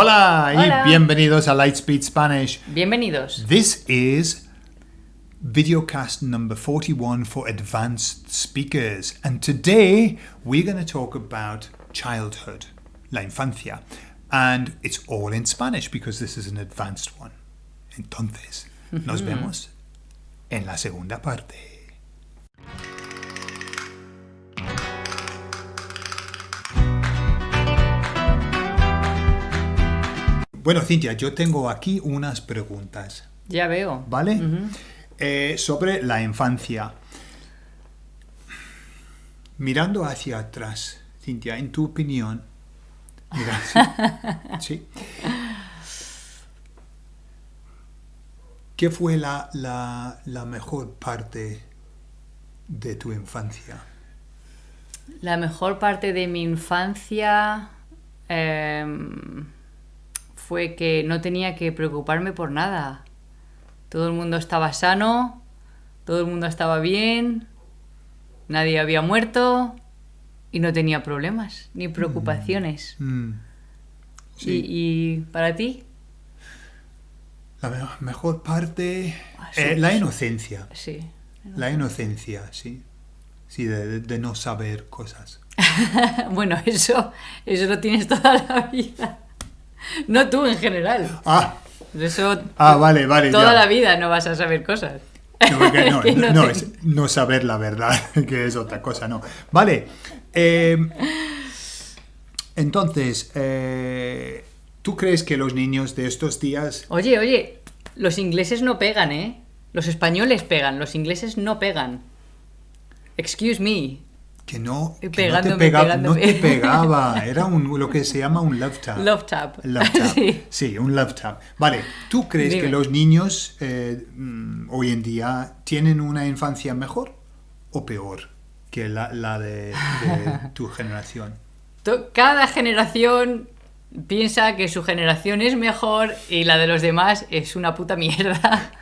Hola, Hola. y bienvenidos a Lightspeed Spanish. Bienvenidos. This is videocast number 41 for advanced speakers. And today we're going to talk about childhood, la infancia. And it's all in Spanish because this is an advanced one. Entonces, nos mm-hmm. vemos en la segunda parte. Bueno, Cintia, yo tengo aquí unas preguntas. Ya veo. ¿Vale? Eh, sobre la infancia. Mirando hacia atrás, Cintia, en tu opinión. Mira, sí. sí. ¿Qué fue la, la, la mejor parte de tu infancia? La mejor parte de mi infancia em, fue que no tenía que preocuparme por nada. Todo el mundo estaba sano, todo el mundo estaba bien, nadie había muerto y no tenía problemas ni preocupaciones. Mm, sí. ¿Y, y para ti? La me- mejor parte... Ah, sí, eh, la inocencia. Sí. La inocencia, sí. Sí, de, de no saber cosas. bueno, eso, eso lo tienes toda la vida. No tú en general. Ah, Eso ah vale, vale. toda ya. la vida no vas a saber cosas. No, porque no, no, no es no saber la verdad, que es otra cosa, no. Vale. eh, entonces, eh, ¿tú crees que los niños de estos días... Oye, oye, los ingleses no pegan, ¿eh? Los españoles pegan, los ingleses no pegan. Excuse me. Que no, que no, te, pegándome, pega- pegándome. no te pegaba, era un, lo que se llama un love tap. Love tap. Love tap. Sí. Sí, un love tap. Vale, ¿tú crees Dime. que los niños eh, mm, hoy en día tienen una infancia mejor o peor que la, la de, de tu generación? Cada generación piensa que su generación es mejor y la de los demás es una puta mierda.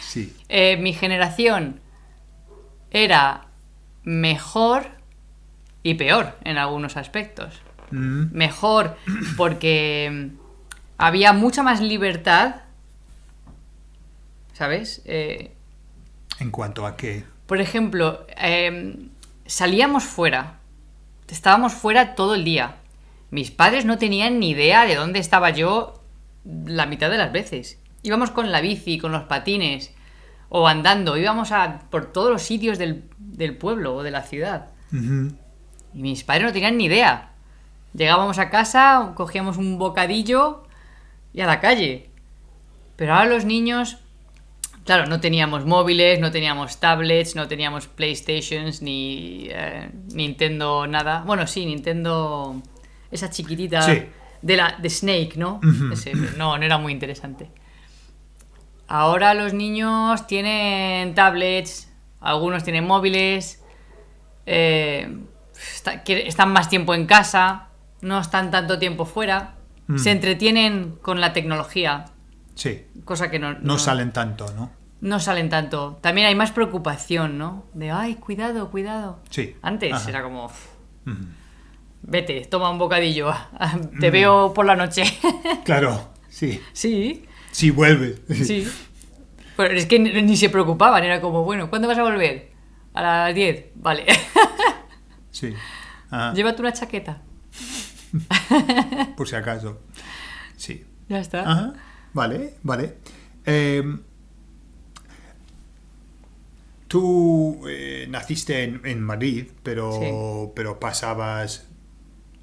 Sí. Eh, mi generación era mejor y peor en algunos aspectos. Mm, Mejor porque había mucha más libertad, ¿sabes? Eh, ¿En cuanto a qué? por ejemplo, eh, salíamos fuera, estábamos fuera todo el día. Mis padres no tenían ni idea de dónde estaba yo la mitad de las veces. Íbamos con la bici, con los patines o andando, íbamos a, por todos los sitios del, del pueblo o de la ciudad. Y mis padres no tenían ni idea. Llegábamos a casa, cogíamos un bocadillo y a la calle. Pero ahora los niños, claro, no teníamos móviles, no teníamos tablets, no teníamos PlayStations, ni eh, Nintendo, nada. Bueno, sí, Nintendo, esa chiquitita Sí. de la de Snake, ¿no? Ese, no, no era muy interesante. Ahora los niños tienen tablets, algunos tienen móviles, eh, está- están más tiempo en casa, no están tanto tiempo fuera, Mm. se entretienen con la tecnología, Sí, cosa que no, no salen tanto, ¿no? no salen tanto. También hay más preocupación, ¿no? De, ay, cuidado, cuidado. Sí. Antes Ajá. era como, "Uf, Ujú. vete, toma un bocadillo, Mm. te veo por la noche. Claro, sí. sí, Sí, vuelve. sí. Pero es que ni se preocupaban, era como, bueno, ¿cuándo vas a volver? A las 10, vale. Sí. Ah, Llévate una chaqueta. por si acaso. Sí. Ya está. Ajá. Vale, vale. Eh, tú eh, naciste en, en Madrid, pero, Sí. pero pasabas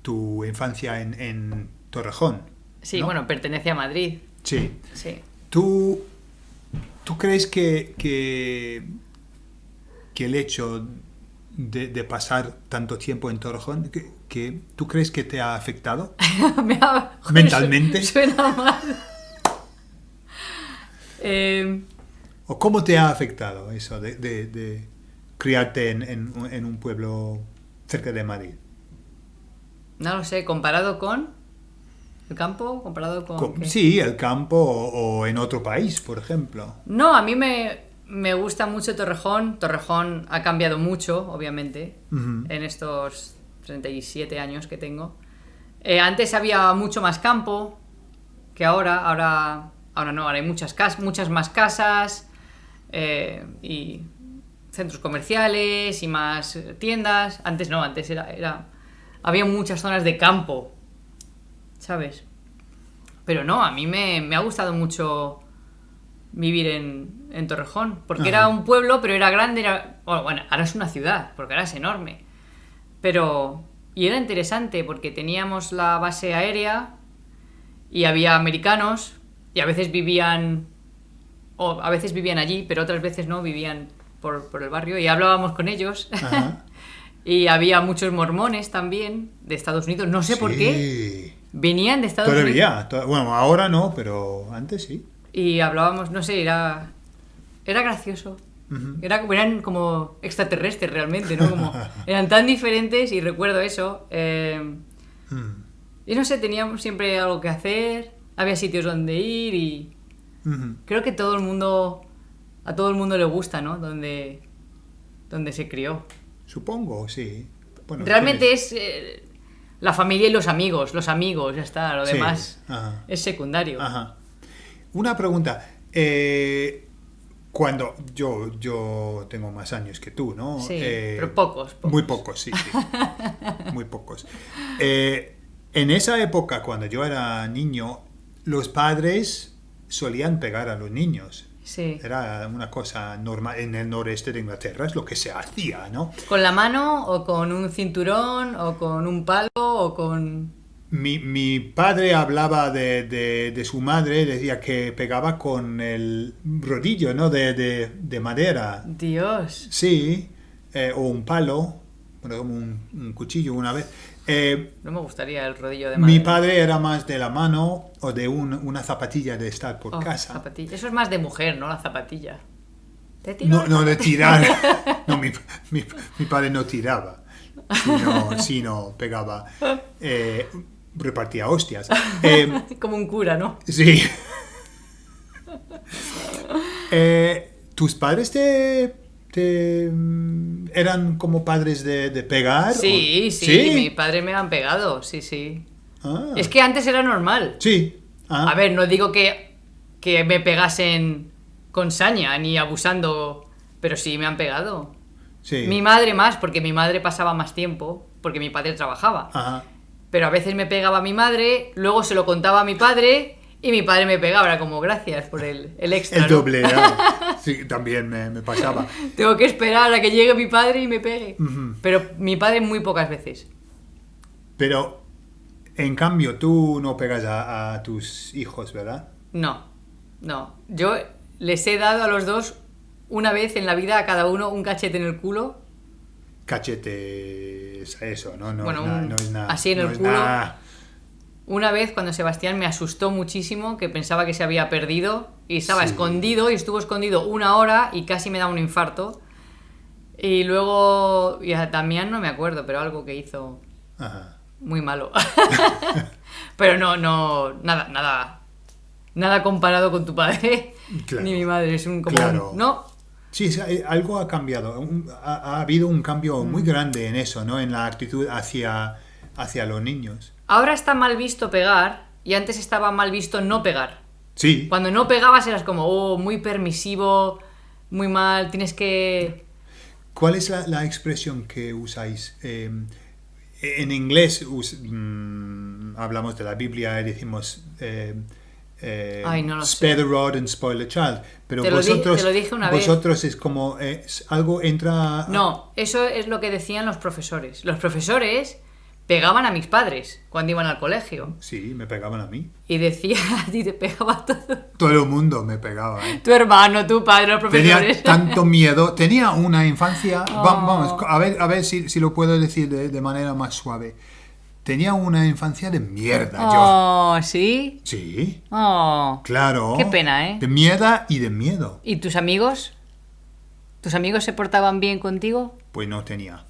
tu infancia en, en Torrejón. Sí, ¿no? bueno, pertenece a Madrid. Sí. Sí. ¿Tú, tú crees que, que, que el hecho de, de pasar tanto tiempo en Torrejón, que, que tú crees que te ha afectado? Me ha- joder, ¿Mentalmente? su- Suena mal. Eh, ¿O cómo te ha afectado eso de, de- de criarte en, en un- en un pueblo cerca de Madrid? no lo sé, comparado con el campo, comparado con... Sí, el campo o, o en otro país, por ejemplo. No, a mí me, me gusta mucho Torrejón. Torrejón ha cambiado mucho, obviamente, en estos 37 años que tengo. Eh, antes había mucho más campo, que ahora. Ahora, ahora no, ahora hay muchas, cas muchas más casas eh, y centros comerciales y más tiendas. Antes no, antes era, era... Había muchas zonas de campo, ¿sabes? Pero no, a mí me, me ha gustado mucho vivir en, en Torrejón, porque Ajá. era un pueblo, pero era grande, era... Bueno, bueno, ahora es una ciudad, porque ahora es enorme. Pero... Y era interesante, porque teníamos la base aérea y había americanos, y a veces vivían... O a veces vivían allí, pero otras veces no, vivían por, por el barrio, y hablábamos con ellos. Ajá. y había muchos mormones también, de Estados Unidos, no sé por qué. Venían de Estados Unidos. Todavía. to- Bueno, ahora no, pero antes sí. Y hablábamos, no sé, era. Era gracioso. Era, eran como extraterrestres realmente, ¿no? Como, eran tan diferentes y recuerdo eso. eh, Mm. y no sé, teníamos siempre algo que hacer, había sitios donde ir y creo que todo el mundo, a todo el mundo le gusta, ¿no? Donde, donde se crió. Supongo, sí. Bueno, Realmente tienes- es eh, la familia y los amigos, los amigos, ya está, lo Sí, demás ajá. es secundario. Ajá. Una pregunta. eh, cuando yo, yo tengo más años que tú, ¿no? Sí, Eh, pero pocos, pocos. Muy pocos, sí, sí. muy pocos. Eh, en esa época, cuando yo era niño, los padres solían pegar a los niños. Sí. Era una cosa normal en el noreste de Inglaterra, es lo que se hacía, ¿no? ¿Con la mano o con un cinturón o con un palo o con... Mi, mi padre hablaba de, de- de su madre, decía que pegaba con el rodillo, ¿no? De, de- de madera. Dios. Sí, eh, o un palo, bueno, como un, un cuchillo una vez. Eh, No me gustaría el rodillo de mi madera. padre era más de la mano o de un- una zapatilla de estar por Oh, casa. zapatilla. Eso es más de mujer, ¿no? La zapatilla. Te No, no de tirar. No, mi, mi- mi padre no tiraba, sino, sino pegaba, eh, repartía hostias. Eh, Como un cura, ¿no? Sí. Eh, ¿Tus padres te, te, mm, eran como padres de, de pegar? Sí, sí, mi padre me han pegado, sí, sí. Ah, Es que antes era normal. Sí. Ah, A ver, no digo que, que me pegasen con saña ni abusando, pero sí me han pegado. sí. Mi madre más, porque mi madre pasaba más tiempo, porque mi padre trabajaba. Ajá. Pero a veces me pegaba mi madre, luego se lo contaba a mi padre y mi padre me pegaba. Era como, gracias por el, el extra. El ¿no? doble. ah. Sí, también me, me pasaba. Tengo que esperar a que llegue mi padre y me pegue. Pero mi padre muy pocas veces. Pero, en cambio, tú no pegas a, a tus hijos, ¿verdad? No, no. Yo les he dado a los dos una vez en la vida a cada uno un cachete en el culo. Cachete es eso, ¿no? No, Bueno, es, nada, un- no es nada. así en no el culo. nada. Una vez cuando Sebastián me asustó muchísimo, que pensaba que se había perdido y estaba Sí. escondido y estuvo escondido una hora y casi me da un infarto. Y luego, y a Damián no me acuerdo, pero algo que hizo Ajá. muy malo. pero no, no, nada, nada, nada comparado con tu padre Claro. ni mi madre. Es un como, Claro. un- no, Sí, hay- algo ha cambiado. Un- ha, ha habido un cambio muy Mm. grande en eso, ¿no? En la actitud hacia, hacia los niños. ahora está mal visto pegar y antes estaba mal visto no pegar. Sí, Cuando no pegabas eras como, oh, muy permisivo, muy mal, tienes que... ¿cuál es la, la expresión que usáis? Eh, en inglés us- mm, hablamos de la Biblia y decimos eh, eh, Ay, no lo spare the rod and spoil the child. Pero Te lo di- vosotros, te lo dije una vez. vosotros es como eh, es- algo entra... No, eso es lo que decían los profesores. Los profesores pegaban a mis padres cuando iban al colegio. Sí, me pegaban a mí. Y decía, a ti te pegaba todo. Todo el mundo me pegaba. ¿eh? Tu hermano, tu padre, los profesores. Tenía tanto miedo, tenía una infancia, Oh. vamos, a ver, a ver si, si lo puedo decir de, de manera más suave. Tenía una infancia de mierda, yo. Oh, ¿sí? Sí, Oh. claro. Qué pena, ¿eh? De miedo y de miedo. ¿Y tus amigos? ¿Tus amigos se portaban bien contigo? Pues no tenía.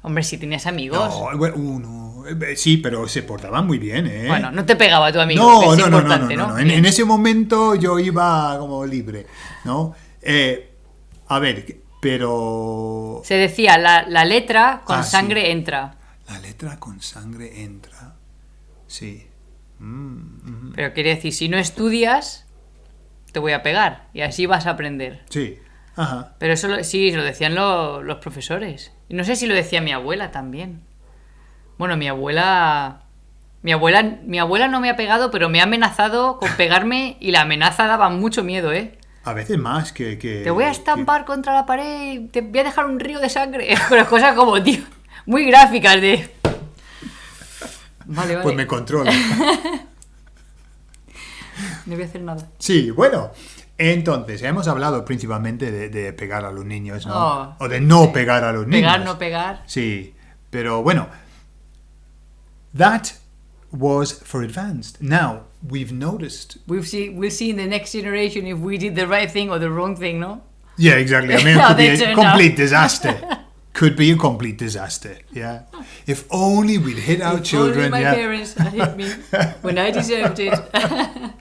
Hombre, si tenías amigos. No, bueno, uno, eh, sí, pero se portaban muy bien, ¿eh? Bueno, no te pegaba tu amigo. no, que no, no, no, no, importante, no, ¿no? no. En, ese momento yo iba como libre, ¿no? Eh, a ver, pero Se decía, la, la letra con Ah, sí. sangre entra. La letra con sangre entra. Sí. Mm, mm. Pero quiere decir, si no estudias, te voy a pegar. Y así vas a aprender. Sí. Ajá. Pero eso lo- sí, lo decían lo- los profesores. Y no sé si lo decía mi abuela también. Bueno, mi abuela. Mi abuela, mi abuela no me ha pegado, pero me ha amenazado con pegarme y la amenaza daba mucho miedo, ¿eh? A veces más que... que Te voy a que- estampar contra la pared y te voy a dejar un río de sangre. Pero cosas como, tío, muy gráficas de. Vale, vale. Pues me controla. No voy a hacer nada. Sí, bueno. Entonces, hemos hablado principalmente de, de pegar a los niños, ¿no? Oh, o de no pegar a los niños. Pegar, no pegar. Sí, pero bueno. That was for advanced. Now, we've noticed. We'll see, we'll see in the next generation if we did the right thing or the wrong thing, ¿no? Yeah, exactly. I mean, it could be a complete disaster. Could be a complete disaster. Yeah. If only we'd hit our If children. Only my yeah. parents had hit me when I deserved it.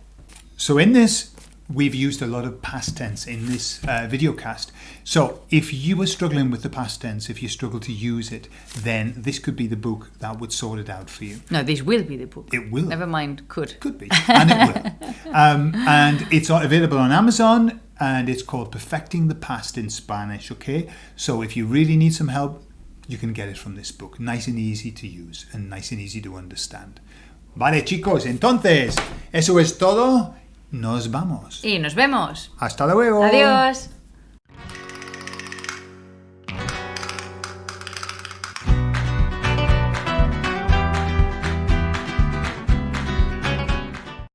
So in this, we've used a lot of past tense in this uh, video cast. So if you were struggling with the past tense, if you struggle to use it, then this could be the book that would sort it out for you. no, this will be the book. It will. Never mind, could. Could be, and it will. Um, and it's available on Amazon, and it's called Perfecting the Past in Spanish. Okay, so if you really need some help, you can get it from this book. Nice and easy to use, and nice and easy to understand. Vale, chicos, entonces, eso es todo. Nos vamos. Y nos vemos. Hasta luego. Adiós.